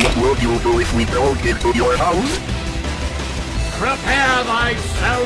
What will you do if we don't get to your house? Prepare thyself